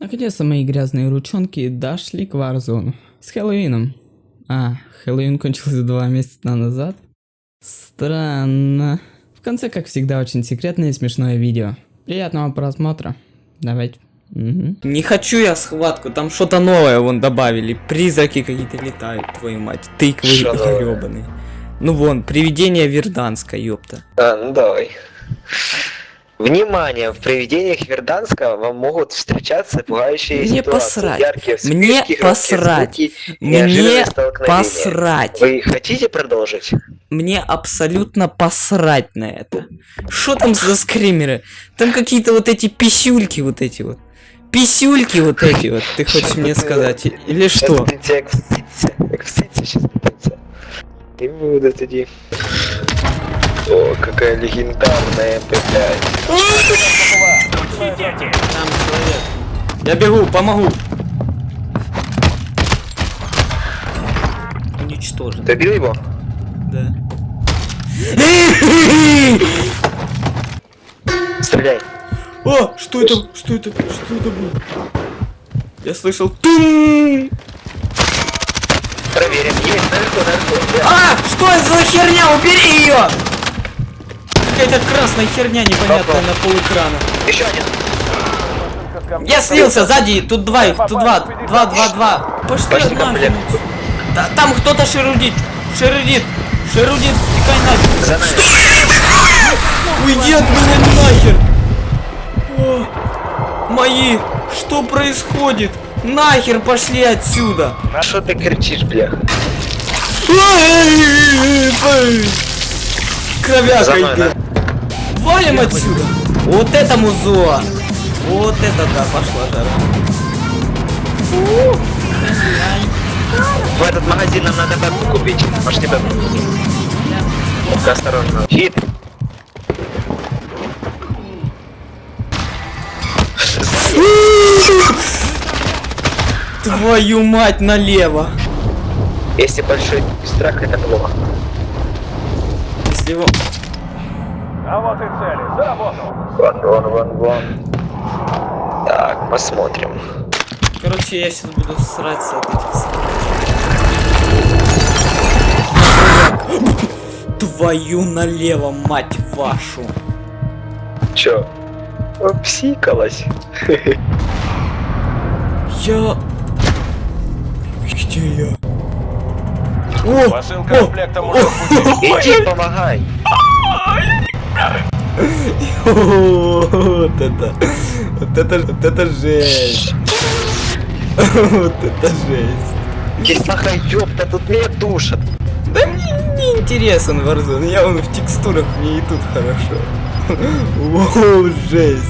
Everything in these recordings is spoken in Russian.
Наконец-то мои грязные ручонки дошли к Warzone. С Хэллоуином. А, Хэллоуин кончился два месяца назад. Странно. В конце, как всегда, очень секретное и смешное видео. Приятного просмотра. Давайте. Мгм. Не хочу я схватку, там что-то новое вон добавили. Призраки какие-то летают, твою мать. Тыквы гребаные. Ну вон, привидение Верданска, ёпта. А, ну давай. Внимание, в привидениях Верданска вам могут встречаться пугающие Мне ситуации, посрать. яркие вспышки, Мне посрать. звуки, Мне посрать. Вы хотите продолжить? Мне абсолютно посрать на это. Что там за скримеры? Там какие-то вот эти писюльки вот эти вот. Писюльки вот эти вот, ты хочешь мне сказать? Или что? Сейчас пытаться. И будут тоді. О, какая легендарная МП5. Там человек. Я бегу, помогу. Уничтожен. Ты бил его? Да. Стреляй. О, что это? Что это? Что это было? Я слышал тум. Проверим. Есть, наверху. Да. А, что это за херня? Убери ее! Какая-то красная херня непонятная на полэкрана. Еще один. Я слился сзади, тут два их, тут два, два, два, два. Пошли. Да, там кто-то шерудит, шерудит, шерудит, тикай нафиг. Нами. Уйди от меня нахер! О, мои, что происходит? Нахер пошли отсюда! А что ты кричишь, бля? Кровяка идет. Валим отсюда! Вот это музо! Вот это да, пошла жара. В этот магазин нам надо бэбку купить. Пошли бэбку. Ну-ка, осторожно. Хит. Твою мать налево! Если большой страх, это плохо. Если его... Вон, вон, вон, вон. Так, посмотрим. Короче, я сейчас буду сраться от этих. Твою налево, мать вашу! Чё? Псикалась. Я... Где я? О! Посылка комплекта уже в пути. Иди, помогай. Вот это, вот это, вот это жесть. Вот это жесть. Кисаха, ёпта, тут меня душат. Да мне не интересен Warzone, я вон в текстурах, мне и тут хорошо. Воу, жесть.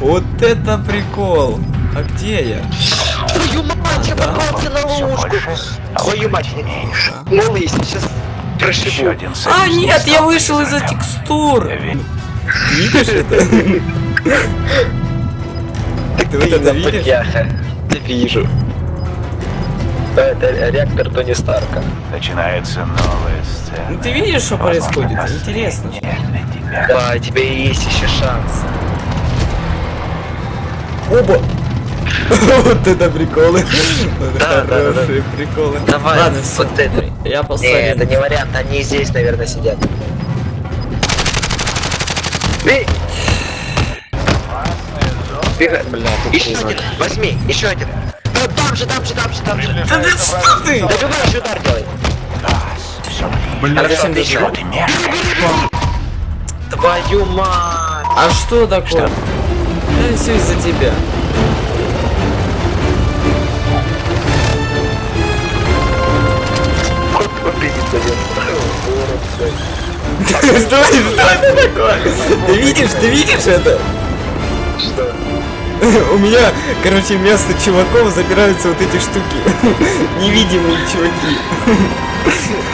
Вот это прикол. А где я? Твою мать, я попался на ловушку. Твою мать, малый, сейчас Один А, нет, я вышел из-за текстур. Видишь это? Ты вот это видишь? Я вижу. Это реактор Тони Старка. Начинается новая сцена. Ну ты видишь, что происходит? Интересно. Да, у тебя есть еще шанс. Оба! Вот это приколы. Да, да, да, хорошие приколы. Давай, Ладно, вот это. Я посмотрю. это не вариант, они здесь, наверное, сидят. Бей! Бегай. еще один, возьми, еще один. Да, там же, там же, там же, там же. Да ты что ты? Добиваешь удар делай. Хорошо, Отлично. Чего ты? Твою мать. А что такое? Это все из-за тебя. Убедит Что что это такое? Ты видишь, ты видишь это? Что? У меня, короче, вместо чуваков забираются вот эти штуки. Невидимые чуваки.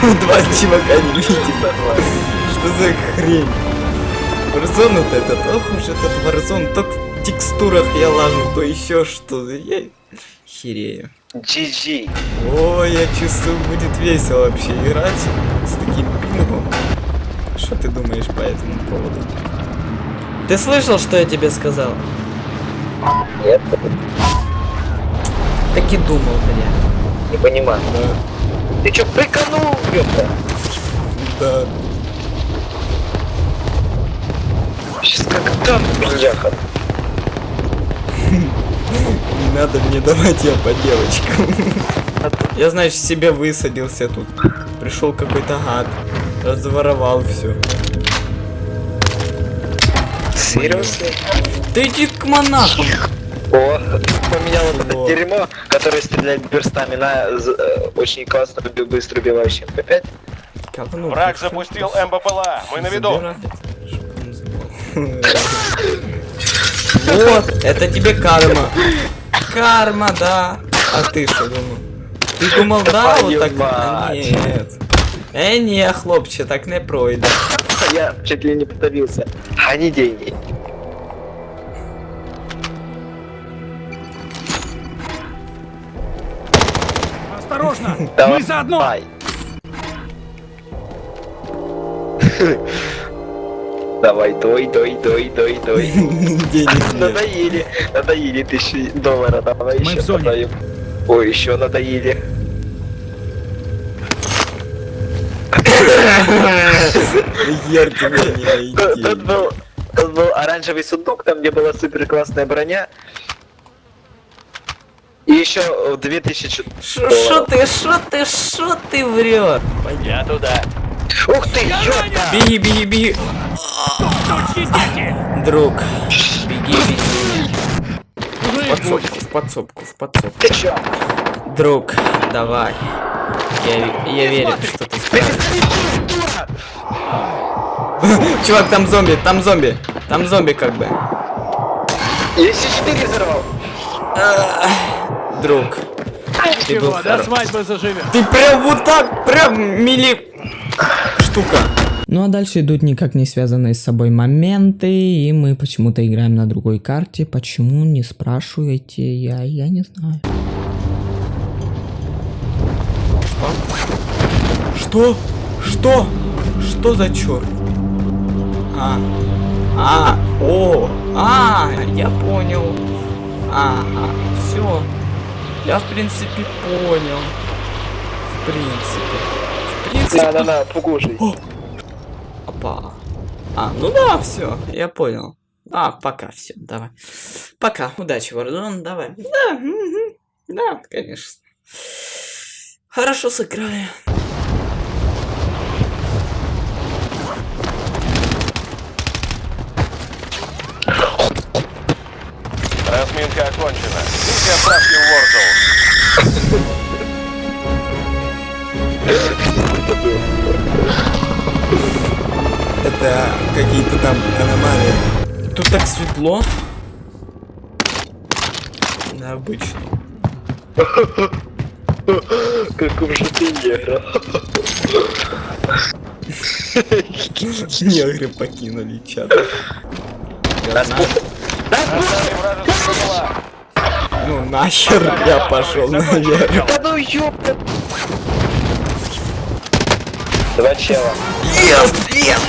Два чувака невидимые. Что за хрень? Warzone вот этот, ох уж этот Warzone, то в текстурах я лажу, то еще что. Я херею. GG. Ой, я чувствую, будет весело вообще играть с таким пингом. Что ты думаешь по этому поводу? Ты слышал, что я тебе сказал? Нет, Так и думал, бля. не понимаю. Ты чё, приканул, ёпта? Да. Сейчас как там, бляха. Надо мне давать я по девочкам. Я, знаешь, себе высадился тут. Пришел какой-то гад. Разворовал все. Серьезно? Ты иди к монахам. О, поменял вот это дерьмо, которое стреляет перстами на э, очень классно быстро убивающий МП5. Говно, Враг ты запустил МБПЛА. Мы на виду. Вот, это тебе карма. Карма, да. А ты что думал? Ты думал, да, вот так? А. Нет. Е, ні, хлопче, так не пройде. Я чуть ли не подавился. А не деньги. Осторожно! Давай. Мы заодно! Ай. Давай, дой, дой, дой, дой, дой. Надоели, надоели тысячи долларов, давай Мы еще продаем. Ой, еще надоели. Тут был, тут был оранжевый сундук, там где была супер классная броня. И еще э, 2000 Шо шо ты, шо ты, шо ты врет? Я туда. Ух ты, ёпта! Беги, беги, беги. Друг, беги, беги. В подсобку, в подсобку, в подсобку. Ты чё? Друг, давай. Я, я верю, что ты справишься. Чувак, там зомби, там зомби. Там зомби как бы. Я С4 взорвал. Друг, ты был Чего, до свадьбы заживем. Ты прям вот так, прям мили... Штука. Ну а дальше идут никак не связанные с собой моменты, и мы почему-то играем на другой карте. Почему, не спрашивайте, я, я не знаю. Что? Что? Что за черт? А. А. О. А. Я понял. Ага. Все. Я в принципе понял. В принципе. Принципе. На-на-на, покушай. Опа. А, ну да, все, я понял. А, пока, все, давай. Пока, удачи, Варзон, давай. Да, мгм. да, конечно. Хорошо сыграли. Разминка окончена. Миссия отправки в Ворзоу. Это какие-то там аномалии. Тут так светло. Необычно. Каков же ты негр. Негры покинули чат. Ну нахер я пошел наверх. Да ну ёпта. Два чела. Yes, yes.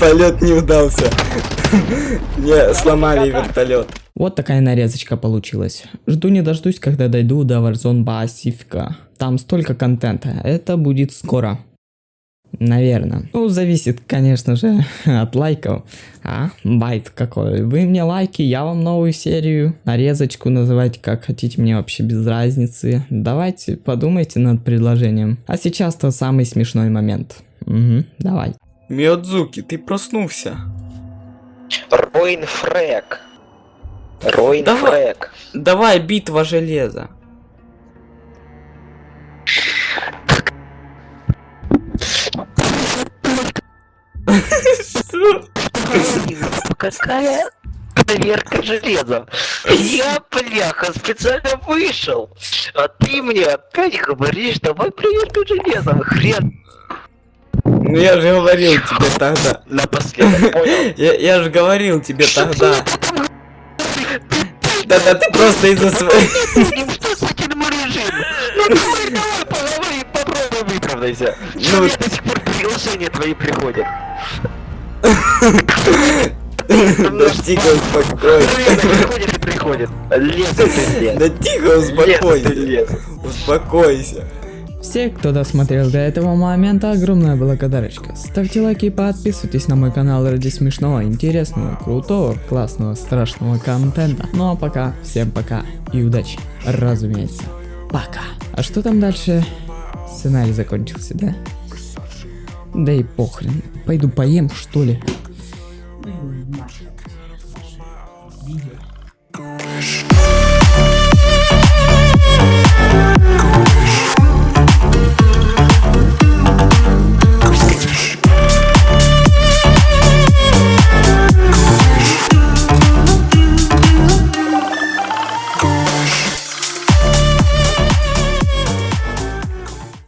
Полет не удался. Мне сломали вертолет. Вот такая нарезочка получилась. Жду не дождусь, когда дойду до Warzone Пасифика. Там столько контента. Это будет скоро. Наверное. Ну, зависит, конечно же, от лайков. А, байт какой. Вы мне лайки, я вам новую серию, нарезочку называйте как хотите, мне вообще без разницы. Давайте подумайте над предложением. А сейчас-то самый смешной момент. Угу, давай. Миодзуки, ты проснулся. Ройн Фрэк. Ройн Давай. Фрэк. Давай, битва железа. Какая проверка железа? Я, бляха, специально вышел. А ты мне опять говоришь, давай проверку железа. Хрен Ну я же говорил тебе тогда. напоследок, понял? Я, я же говорил тебе тогда. Да-да, ты просто из-за своей... Что с этим режим? Ну давай, давай, поговори, попробуй выправдать. радуйся. Ну, до сих пор приглашения твои приходят. Да тихо, успокойся. Приходит и приходит. Лес. Да тихо, успокойся. Успокойся. Все, кто досмотрел до этого момента, огромная благодарочка. Ставьте лайки и подписывайтесь на мой канал ради смешного, интересного, крутого, классного, страшного контента. Ну а пока, всем пока и удачи, разумеется. Пока. А что там дальше? Сценарий закончился, да? Да и похрен. Пойду поем, что ли. Ну,